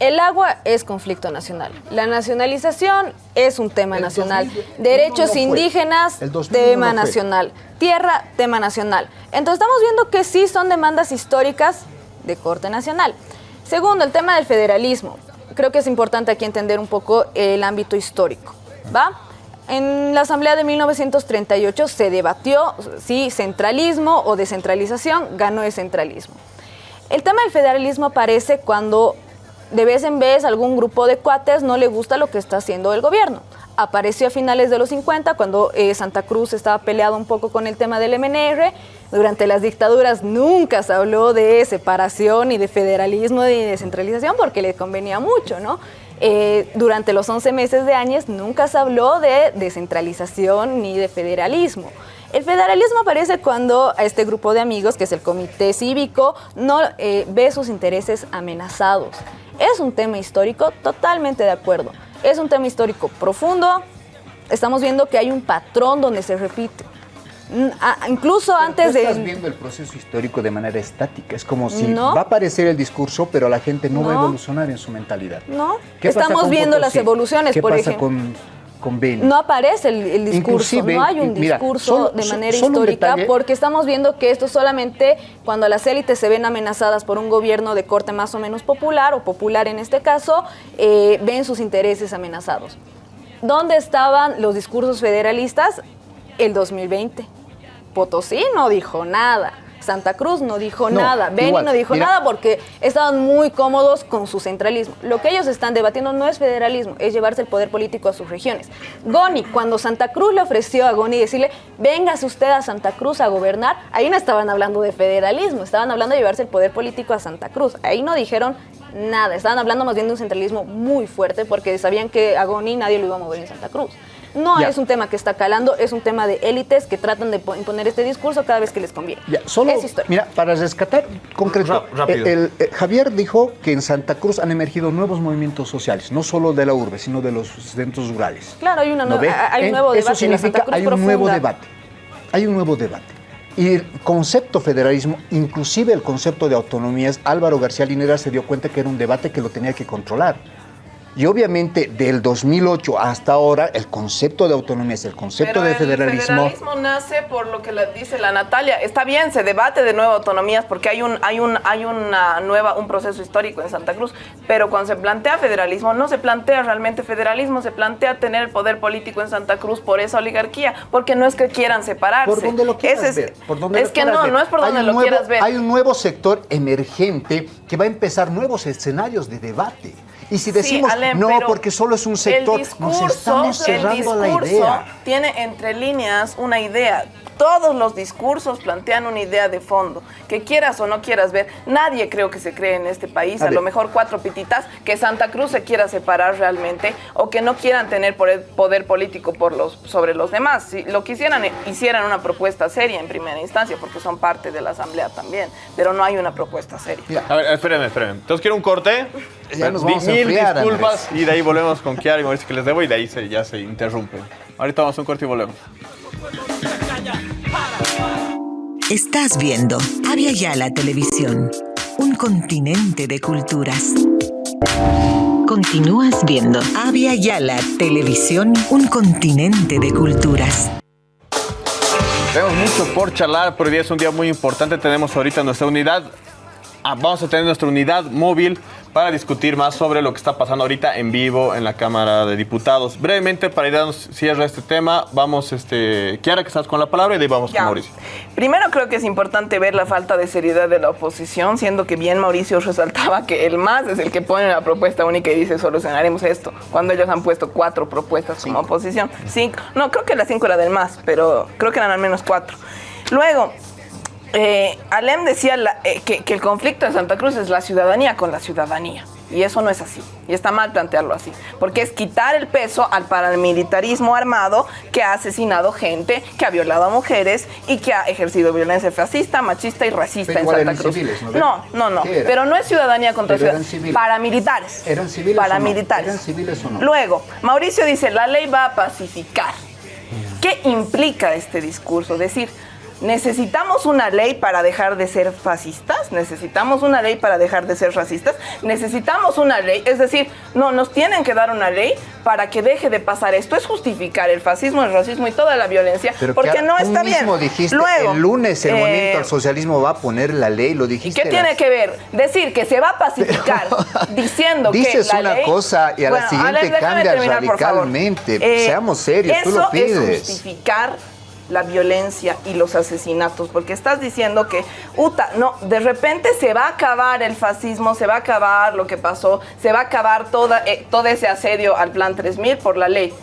El agua es conflicto nacional. La nacionalización es un tema nacional. Derechos indígenas, tema nacional. Tierra, tema nacional. Entonces estamos viendo que sí son demandas históricas de corte nacional. Segundo, el tema del federalismo. Creo que es importante aquí entender un poco el ámbito histórico. ¿Va? En la Asamblea de 1938 se debatió si centralismo o descentralización, ganó el centralismo. El tema del federalismo aparece cuando de vez en vez algún grupo de cuates no le gusta lo que está haciendo el gobierno. Apareció a finales de los 50 cuando eh, Santa Cruz estaba peleado un poco con el tema del MNR. Durante las dictaduras nunca se habló de separación ni de federalismo ni de descentralización porque le convenía mucho, ¿no? Eh, durante los 11 meses de años nunca se habló de descentralización ni de federalismo. El federalismo aparece cuando este grupo de amigos, que es el comité cívico, no eh, ve sus intereses amenazados. Es un tema histórico, totalmente de acuerdo. Es un tema histórico profundo. Estamos viendo que hay un patrón donde se repite. Incluso antes de... Estás viendo el proceso histórico de manera estática. Es como si va a aparecer el discurso, pero la gente no, va a evolucionar en su mentalidad. No. Estamos viendo las evoluciones, por ejemplo. Con no aparece el, discurso, no hay un discurso de manera histórica, porque estamos viendo que esto solamente cuando las élites se ven amenazadas por un gobierno de corte más o menos popular, o popular en este caso, eh, ven sus intereses amenazados. ¿Dónde estaban los discursos federalistas? El 2020. Potosí no dijo nada. Santa Cruz no dijo nada, Beni no dijo nada porque estaban muy cómodos con su centralismo. Lo que ellos están debatiendo no es federalismo, es llevarse el poder político a sus regiones. Goni, cuando Santa Cruz le ofreció a Goni decirle, véngase usted a Santa Cruz a gobernar, ahí no estaban hablando de federalismo, estaban hablando de llevarse el poder político a Santa Cruz. Ahí no dijeron nada, estaban hablando más bien de un centralismo muy fuerte porque sabían que a Goni nadie lo iba a mover en Santa Cruz. No Ya. es un tema que está calando, es un tema de élites que tratan de po- imponer este discurso cada vez que les conviene. Ya, solo, Es historia. mira, para rescatar concreto, Ra- el- el- Javier dijo que en Santa Cruz han emergido nuevos movimientos sociales, no solo de la urbe, sino de los centros rurales. Claro, hay, una ¿No hay un Eh, nuevo Eso debate. en la significa Santa Cruz hay un nuevo debate. Hay un nuevo debate. Y el concepto federalismo, inclusive el concepto de autonomías, Álvaro García Linera se dio cuenta que era un debate que lo tenía que controlar. Y obviamente del 2008 hasta ahora el concepto de autonomías, el concepto Pero de el federalismo... federalismo nace por lo que la- dice la Natalia. Está bien, se debate de nuevo autonomías porque hay un hay un hay una nueva un proceso histórico en Santa Cruz, pero cuando se plantea federalismo no se plantea realmente federalismo, se plantea tener el poder político en Santa Cruz por esa oligarquía, porque no es que quieran separarse. Por donde lo quieras es, ver. Por donde es lo que no, ver. no es por donde lo nuevo- quieras ver. Hay un nuevo sector emergente que va a empezar nuevos escenarios de debate. Y si Sí, decimos, Alem, no, porque solo es un sector, el nos discurso, estamos cerrando el la discurso idea. tiene entre líneas una idea. Todos los discursos plantean una idea de fondo. Que quieras o no quieras ver, nadie creo que se cree en este país, A a, lo mejor cuatro pititas, que Santa Cruz se quiera separar realmente o que no quieran tener poder, político por los, sobre los demás. Si lo quisieran, hicieran una propuesta seria en primera instancia, porque son parte de la Asamblea también, pero no hay una propuesta seria. A ver, espérenme, espérenme. Entonces quiero un corte. Ya nos vamos a Mil enfriar, disculpas y de ahí volvemos con Kiara y Mauricio que les debo y de ahí se, ya se interrumpen. Ahorita vamos a un corte y volvemos. Estás viendo Avia Yala Televisión, un continente de culturas. Continúas viendo Avia Yala Televisión, un continente de culturas. Tenemos mucho por charlar, pero hoy día es un día muy importante. Tenemos ahorita nuestra unidad. ah, vamos a tener nuestra unidad móvil para discutir más sobre lo que está pasando ahorita en vivo en la Cámara de Diputados. Brevemente, para ir dando cierre a este tema, vamos, este, Kiara, que estás con la palabra y de ahí vamos Ya. con Mauricio. Primero creo que es importante ver la falta de seriedad de la oposición, siendo que bien Mauricio resaltaba que el MAS es el que pone una propuesta única y dice solucionaremos esto, cuando ellos han puesto cuatro propuestas como oposición. Cinco, no, creo que la cinco era del MAS, pero creo que eran al menos cuatro. Luego, eh, Alem decía la- eh, que, que el conflicto de Santa Cruz es la ciudadanía con la ciudadanía. Y eso no es así. Y está mal plantearlo así. Porque es quitar el peso al paramilitarismo armado que ha asesinado gente, que ha violado a mujeres y que ha ejercido violencia fascista, machista y racista Pero en Santa Cruz. civiles, ¿no no, no. Pero no es ciudadanía contra ciudadanía. civiles. Paramilitares. ¿Eran civiles o no? Paramilitares. ¿Eran civiles o no? Luego, Mauricio dice, la ley va a pacificar. ¿Qué implica este discurso? Decir, ¿necesitamos una ley para dejar de ser fascistas? ¿Necesitamos una ley para dejar de ser racistas? ¿Necesitamos una ley? Es decir, no, nos tienen que dar una ley para que deje de pasar esto. Es justificar el fascismo, el racismo y toda la violencia, Pero porque no tú está mismo bien. dijiste, Luego, el lunes el eh, movimiento al socialismo va a poner la ley, lo dijiste. ¿Qué tiene que ver? Decir que se va a pacificar diciendo Dices que la una ley- cosa y a la Bueno, siguiente Alex, terminar, radicalmente. Eh, Seamos serios, tú eso lo pides. es justificar la violencia y los asesinatos, porque estás diciendo que, uta, no, de repente se va a acabar el fascismo, se va a acabar lo que pasó, se va a acabar toda, eh, todo ese asedio al Plan 3000 por la ley.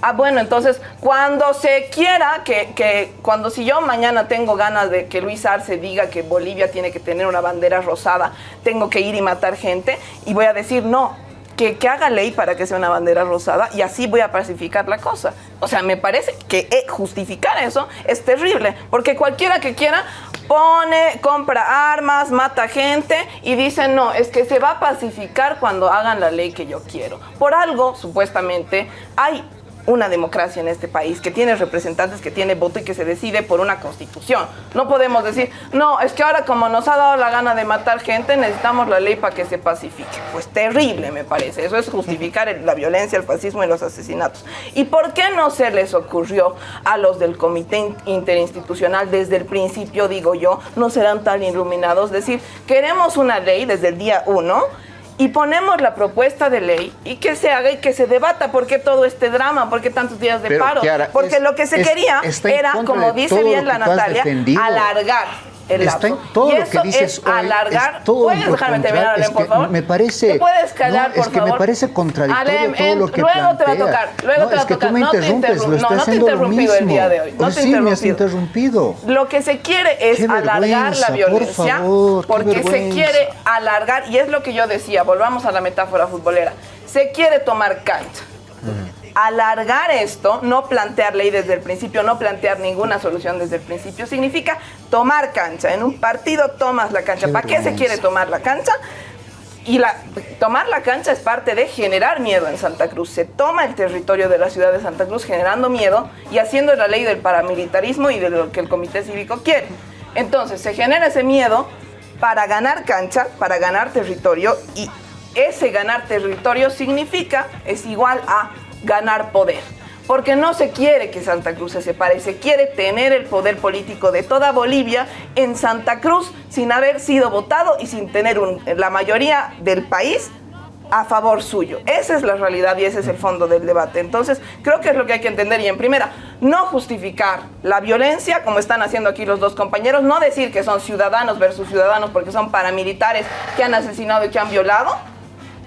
Ah, bueno, entonces, cuando se quiera, que, que cuando si yo mañana tengo ganas de que Luis Arce diga que Bolivia tiene que tener una bandera rosada, tengo que ir y matar gente, y voy a decir no, que, haga ley para que sea una bandera rosada y así voy a pacificar la cosa. O sea, me parece que eh, justificar eso es terrible, porque cualquiera que quiera pone, compra armas, mata gente y dice, no, es que se va a pacificar cuando hagan la ley que yo quiero. Por algo, supuestamente, hay una democracia en este país, que tiene representantes, que tiene voto y que se decide por una constitución. No podemos decir, no, es que ahora como nos ha dado la gana de matar gente, necesitamos la ley para que se pacifique. Pues terrible, me parece. Eso es justificar el- la violencia, el fascismo y los asesinatos. ¿Y por qué no se les ocurrió a los del Comité In- Interinstitucional desde el principio, digo yo, no serán tan iluminados? Decir, queremos una ley desde el día uno y ponemos la propuesta de ley y que se haga y que se debata por qué todo este drama, por qué tantos días de Pero, paro. Kiara, Porque es- lo que se es- quería era, como dice bien la Natalia, alargar el Está en todo y lo que dices es hoy, alargar. es todo ¿Puedes dejarme terminar, Alem, por favor? Me parece. ¿Te puedes callar, no, por es que me parece contradictorio Alem, todo en- lo que luego te va a tocar, luego no, te va a tocar. tú me No te interrumpes, no, no te he interrumpido el día de hoy, no Oh, te sí, me has interrumpido. Lo que se quiere es alargar la por violencia favor, porque se quiere alargar, y es lo que yo decía, volvamos a la metáfora futbolera, se quiere tomar cancha. alargar esto, no plantear ley desde el principio, no plantear ninguna solución desde el principio, significa tomar cancha. En un partido tomas la cancha. ¿Para qué se quiere tomar la cancha? Y la, tomar la cancha es parte de generar miedo en Santa Cruz. Se toma el territorio de la ciudad de Santa Cruz generando miedo y haciendo la ley del paramilitarismo y de lo que el Comité Cívico quiere. Entonces se genera ese miedo para ganar cancha, para ganar territorio y ese ganar territorio significa, es igual a ganar poder. Porque no se quiere que Santa Cruz se separe, se quiere tener el poder político de toda Bolivia en Santa Cruz sin haber sido votado y sin tener la mayoría del país a favor suyo. Esa es la realidad y ese es el fondo del debate. Entonces, creo que es lo que hay que entender. Y en primera, no justificar la violencia, como están haciendo aquí los dos compañeros, no decir que son ciudadanos versus ciudadanos porque son paramilitares que han asesinado y que han violado,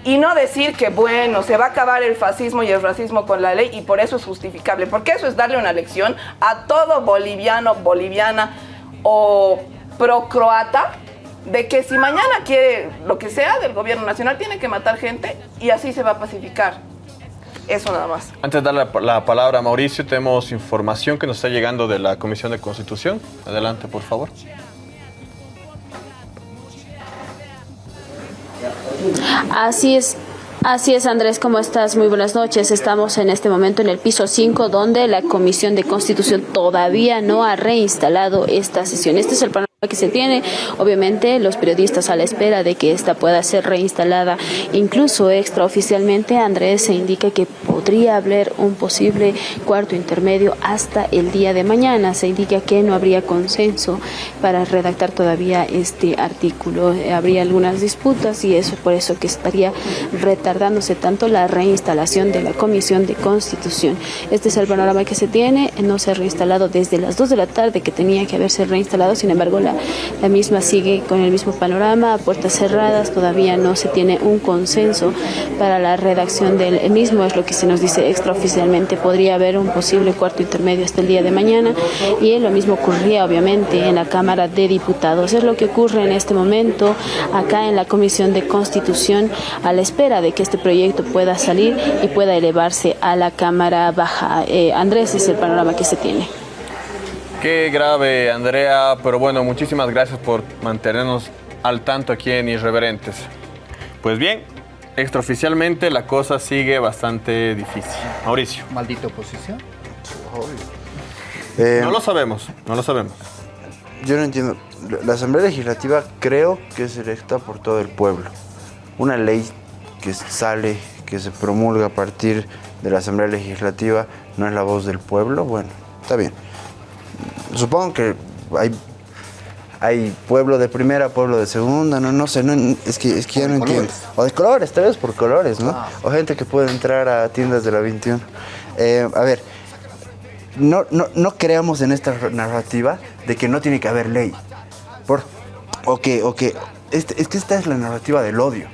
y no decir que, bueno, se va a acabar el fascismo y el racismo con la ley y por eso es justificable, porque eso es darle una lección a todo boliviano, boliviana o pro-croata de que si mañana quiere lo que sea del gobierno nacional, tiene que matar gente y así se va a pacificar. Eso nada más. Antes de dar la, la palabra a Mauricio, tenemos información que nos está llegando de la Comisión de Constitución. Adelante, por favor. Así es. Así es, Andrés, ¿cómo estás? Muy buenas noches. Estamos en este momento en el piso 5, donde la Comisión de Constitución todavía no ha reinstalado esta sesión. Este es el panorama que se tiene. Obviamente, los periodistas a la espera de que esta pueda ser reinstalada, incluso extraoficialmente, Andrés se indica que podría haber un posible cuarto intermedio hasta el día de mañana. Se indica que no habría consenso para redactar todavía este artículo. Habría algunas disputas y eso por eso que estaría retardándose tanto la reinstalación de la Comisión de Constitución. Este es el panorama que se tiene. No se ha reinstalado desde las 2 de la tarde que tenía que haberse reinstalado. Sin embargo, la la, misma sigue con el mismo panorama, a puertas cerradas, todavía no se tiene un consenso para la redacción del mismo, es lo que se nos dice extraoficialmente, podría haber un posible cuarto intermedio hasta el día de mañana y lo mismo ocurría obviamente en la Cámara de Diputados. Es lo que ocurre en este momento acá en la Comisión de Constitución a la espera de que este proyecto pueda salir y pueda elevarse a la Cámara Baja. Eh, Andrés es el panorama que se tiene. Qué grave, Andrea, pero bueno, muchísimas gracias por mantenernos al tanto aquí en Irreverentes. Pues bien, extraoficialmente la cosa sigue bastante difícil. Mauricio. ¿Maldita oposición? no lo sabemos, no lo sabemos. Yo no entiendo. La Asamblea Legislativa creo que es electa por todo el pueblo. Una ley que sale, que se promulga a partir de la Asamblea Legislativa, no es la voz del pueblo, bueno, está bien supongo que hay, hay pueblo de primera, pueblo de segunda, no, no sé, no, es que, es que ya no entiendo. O de colores, tal vez por colores, ¿no? Ah. O gente que puede entrar a tiendas de la 21. Eh, a ver, no, no, no creamos en esta narrativa de que no tiene que haber ley. Por, o que, o que este, es que esta es la narrativa del odio.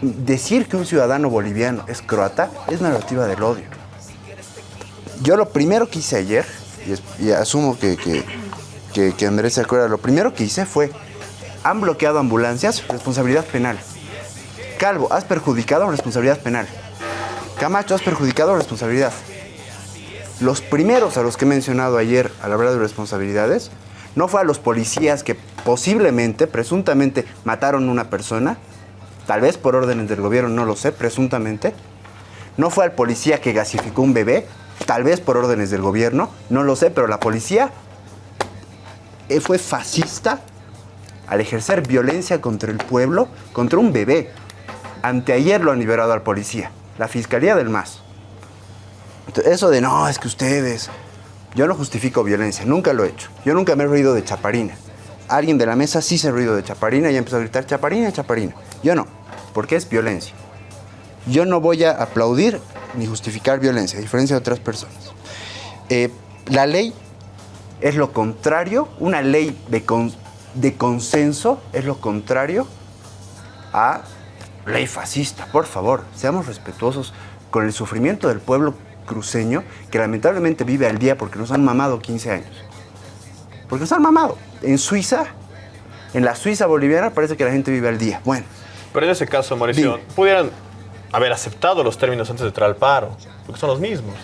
Decir que un ciudadano boliviano es croata es narrativa del odio. Yo lo primero que hice ayer y, asumo que, que, Andrés se acuerda, lo primero que hice fue, han bloqueado ambulancias, responsabilidad penal. Calvo, has perjudicado, responsabilidad penal. Camacho, has perjudicado, responsabilidad. Los primeros a los que he mencionado ayer al hablar de responsabilidades, no fue a los policías que posiblemente, presuntamente, mataron a una persona, tal vez por órdenes del gobierno, no lo sé, presuntamente. No fue al policía que gasificó un bebé, tal vez por órdenes del gobierno, no lo sé, pero la policía eh, fue fascista al ejercer violencia contra el pueblo, contra un bebé. Anteayer lo han liberado al policía, la Fiscalía del MAS. eso de no, es que ustedes... Yo no justifico violencia, nunca lo he hecho. Yo nunca me he reído de chaparina. Alguien de la mesa sí se ha reído de chaparina y empezó a gritar chaparina, chaparina. Yo no, porque es violencia. Yo no voy a aplaudir ni justificar violencia, a diferencia de otras personas. Eh, la ley es lo contrario, una ley de, de consenso es lo contrario a ley fascista. Por favor, seamos respetuosos con el sufrimiento del pueblo cruceño que lamentablemente vive al día porque nos han mamado 15 años. Porque nos han mamado. En Suiza, en la Suiza boliviana parece que la gente vive al día. Bueno. Pero en ese caso, Mauricio, ¿pudieran haber aceptado los términos antes de entrar al paro, porque son los mismos.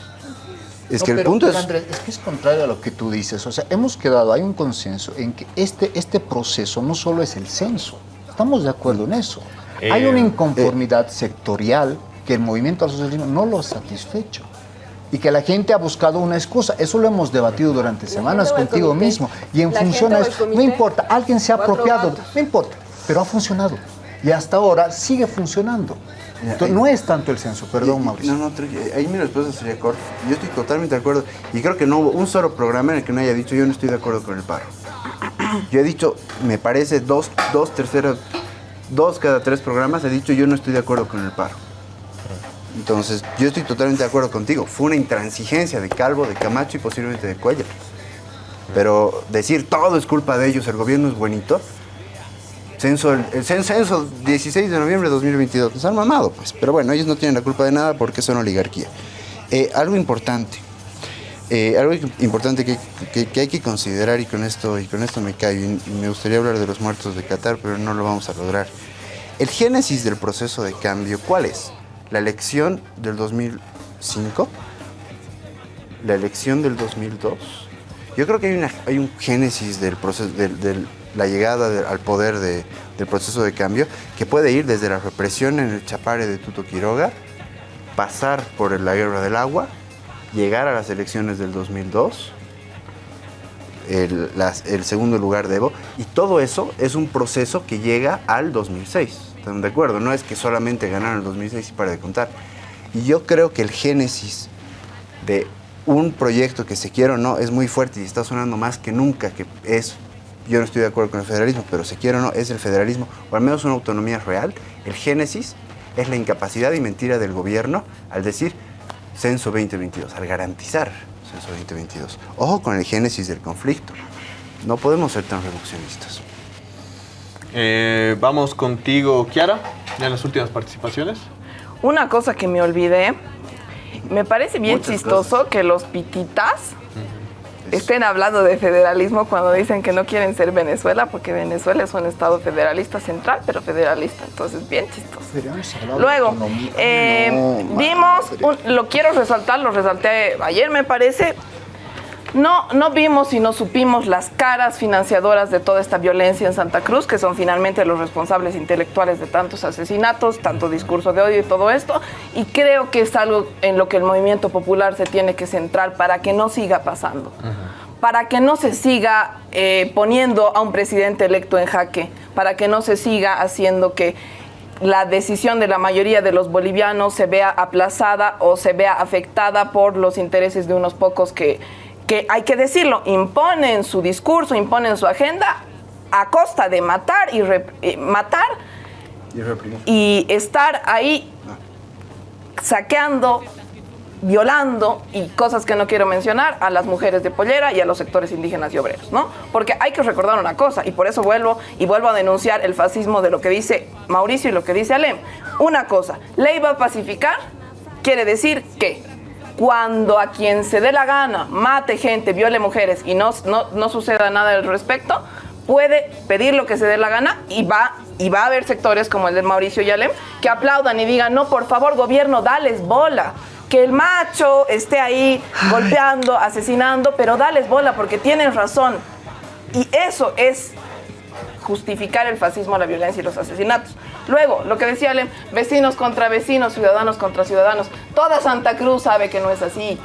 Es No, que el pero, punto pero, es... Andrés, es que es contrario a lo que tú dices. O sea, hemos quedado, hay un consenso en que este, este proceso no solo es el censo. Estamos de acuerdo en eso. hay Eh, una inconformidad sectorial que el movimiento al socialismo no lo ha satisfecho. Y que la gente ha buscado una excusa. Eso lo hemos debatido durante semanas contigo comité? mismo. Y en ¿La función a eso, no importa, alguien se ha apropiado, no importa, pero ha funcionado. Y hasta ahora sigue funcionando. Entonces, no es tanto el censo, perdón, Mauricio. No, no, Tru- ahí mi respuesta sería corta. Yo estoy totalmente de acuerdo. Y creo que no hubo un solo programa en el que no haya dicho yo no estoy de acuerdo con el paro. Yo he dicho, me parece, dos, dos terceras, dos cada tres programas he dicho yo no estoy de acuerdo con el paro. Entonces, yo estoy totalmente de acuerdo contigo. Fue una intransigencia de Calvo, de Camacho y posiblemente de Cuellar. Pero decir todo es culpa de ellos, el gobierno es buenito. Censo, el, el cen- censo 16 de noviembre de 2022. Nos han mamado, pues. Pero bueno, ellos no tienen la culpa de nada porque son oligarquía. Eh, algo importante. eh, algo importante que, que- hay que considerar y con esto, y con esto me callo. Me gustaría hablar de los muertos de Qatar, pero no lo vamos a lograr. El génesis del proceso de cambio, ¿cuál es? La elección del 2005, la elección del 2002. Yo creo que hay, una- hay un génesis del proceso, del- la llegada al poder de- del proceso de cambio que puede ir desde la represión en el Chapare de Tuto Quiroga, pasar por la guerra del agua, llegar a las elecciones del 2002, el, el segundo lugar de Evo, y todo eso es un proceso que llega al 2006. ¿Están de acuerdo? No es que solamente ganaron el 2006 y para de contar. Y yo creo que el génesis de un proyecto que se quiere o no es muy fuerte y está sonando más que nunca, que es, yo no estoy de acuerdo con el federalismo, pero se quiere o no, es el federalismo, o al menos una autonomía real. El génesis es la incapacidad y mentira del gobierno al decir censo 2022, al garantizar censo 2022. Ojo con el génesis del conflicto. No podemos ser tan reduccionistas. Eh, vamos contigo, Kiara, ya en las últimas participaciones. Una cosa que me olvidé, me parece bien Muchas chistoso que los pititas estén hablando de federalismo cuando dicen que no quieren ser Venezuela, porque Venezuela es un estado federalista central, pero federalista, entonces bien chistoso. Luego, eh, vimos, un- lo quiero resaltar, lo resalté ayer me parece, no, no vimos y no supimos las caras financiadoras de toda esta violencia en Santa Cruz, que son finalmente los responsables intelectuales de tantos asesinatos, tanto discurso de odio y todo esto. Y creo que es algo en lo que el movimiento popular se tiene que centrar para que no siga pasando. Para que no se siga eh, poniendo a un presidente electo en jaque, para que no se siga haciendo que la decisión de la mayoría de los bolivianos se vea aplazada o se vea afectada por los intereses de unos pocos que, que hay que decirlo, imponen su discurso, imponen su agenda a costa de matar y eh, matar Y reprimir. y estar ahí saqueando, violando y cosas que no quiero mencionar a las mujeres de pollera y a los sectores indígenas y obreros, ¿no? Porque hay que recordar una cosa y por eso vuelvo y vuelvo a denunciar el fascismo de lo que dice Mauricio y lo que dice Alem. Una cosa, ley va a pacificar quiere decir que cuando a quien se dé la gana mate gente, viole mujeres y no, no, no suceda nada al respecto, puede pedir lo que se dé la gana y va, y va a haber sectores como el de Mauricio Yalem que aplaudan y digan, no, por favor, gobierno, dales bola. Que el macho esté ahí golpeando, asesinando, pero dales bola porque tienen razón. Y eso es justificar el fascismo, la violencia y los asesinatos. Luego, lo que decía Alem, vecinos contra vecinos, ciudadanos contra ciudadanos. Toda Santa Cruz sabe que no es así.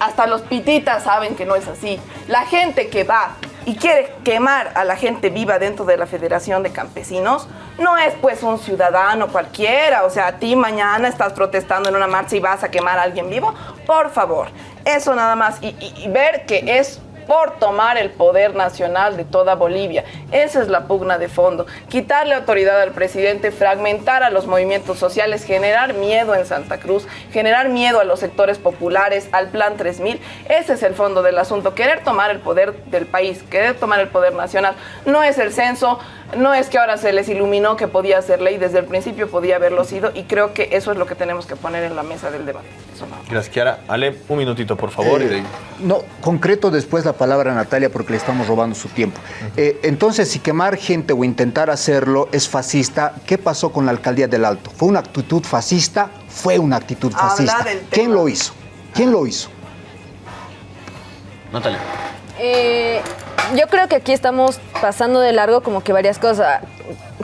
Hasta los pititas saben que no es así. La gente que va y quiere quemar a la gente viva dentro de la Federación de Campesinos no es pues un ciudadano cualquiera. O sea, a ti mañana estás protestando en una marcha y vas a quemar a alguien vivo. Por favor, eso nada más. Y, y- y ver que es por tomar el poder nacional de toda Bolivia. Esa es la pugna de fondo. Quitarle autoridad al presidente, fragmentar a los movimientos sociales, generar miedo en Santa Cruz, generar miedo a los sectores populares, al Plan 3000. Ese es el fondo del asunto. Querer tomar el poder del país, querer tomar el poder nacional. No es el censo, no es que ahora se les iluminó que podía ser ley, desde el principio podía haberlo sido y creo que eso es lo que tenemos que poner en la mesa del debate. Eso no. Gracias, Kiara. Ale, un minutito, por favor. y de ahí- No, concreto después la palabra a Natalia porque le estamos robando su tiempo. Eh, entonces, si quemar gente o intentar hacerlo es fascista, ¿qué pasó con la alcaldía del Alto? ¿Fue una actitud fascista? Fue una actitud fascista. ¿Quién lo hizo? ¿Quién lo hizo? Natalia. Eh, yo creo que aquí estamos pasando de largo como que varias cosas.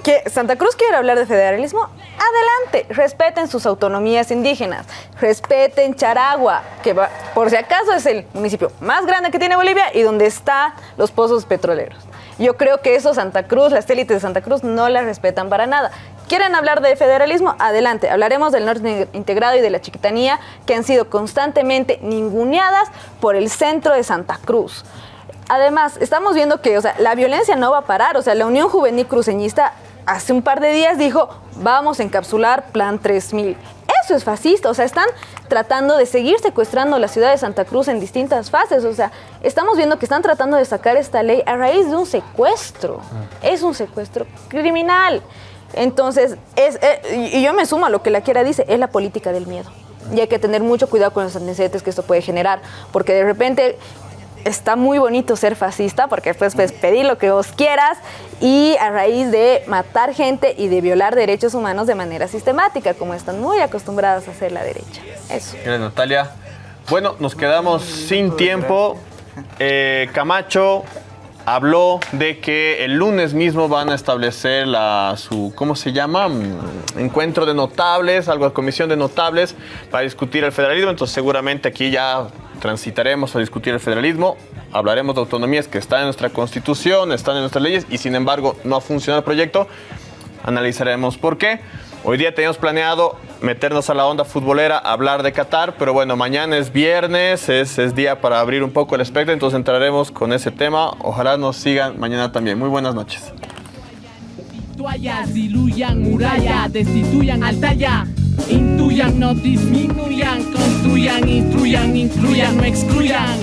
¿Que Santa Cruz quiere hablar de federalismo? Adelante, respeten sus autonomías indígenas, respeten Charagua, que por si acaso es el municipio más grande que tiene Bolivia y donde están los pozos petroleros. Yo creo que eso Santa Cruz, las élites de Santa Cruz no las respetan para nada. ¿Quieren hablar de federalismo? Adelante, hablaremos del norte integrado y de la chiquitanía que han sido constantemente ninguneadas por el centro de Santa Cruz. Además, estamos viendo que o sea, la violencia no va a parar. O sea, la Unión Juvenil Cruceñista hace un par de días dijo, vamos a encapsular Plan 3000. Eso es fascista, o sea, están tratando de seguir secuestrando la ciudad de Santa Cruz en distintas fases, o sea, estamos viendo que están tratando de sacar esta ley a raíz de un secuestro. Es un secuestro criminal. Entonces, es, eh, y y yo me sumo a lo que la quiera dice, es la política del miedo. Y hay que tener mucho cuidado con los antecedentes que esto puede generar, porque de repente está muy bonito ser fascista, porque después puedes pedir lo que vos quieras y a raíz de matar gente y de violar derechos humanos de manera sistemática, como están muy acostumbradas a hacer la derecha. Eso. Gracias, Natalia. Bueno, nos quedamos sin tiempo. Eh, Camacho habló de que el lunes mismo van a establecer la, su, ¿cómo se llama? Mm, Encuentro de notables, algo de comisión de notables para discutir el federalismo. Entonces seguramente aquí ya transitaremos a discutir el federalismo. Hablaremos de autonomías que están en nuestra constitución, están en nuestras leyes y sin embargo no ha funcionado el proyecto. Analizaremos por qué. Hoy día teníamos planeado meternos a la onda futbolera, hablar de Qatar, pero bueno, mañana es viernes, es, es día para abrir un poco el espectro, entonces entraremos con ese tema. Ojalá nos sigan mañana también. Muy buenas noches. toallas, diluyan muralla, destituyan Intuyan, no disminuyan, construyan, instruyan, incluyan, no excluyan.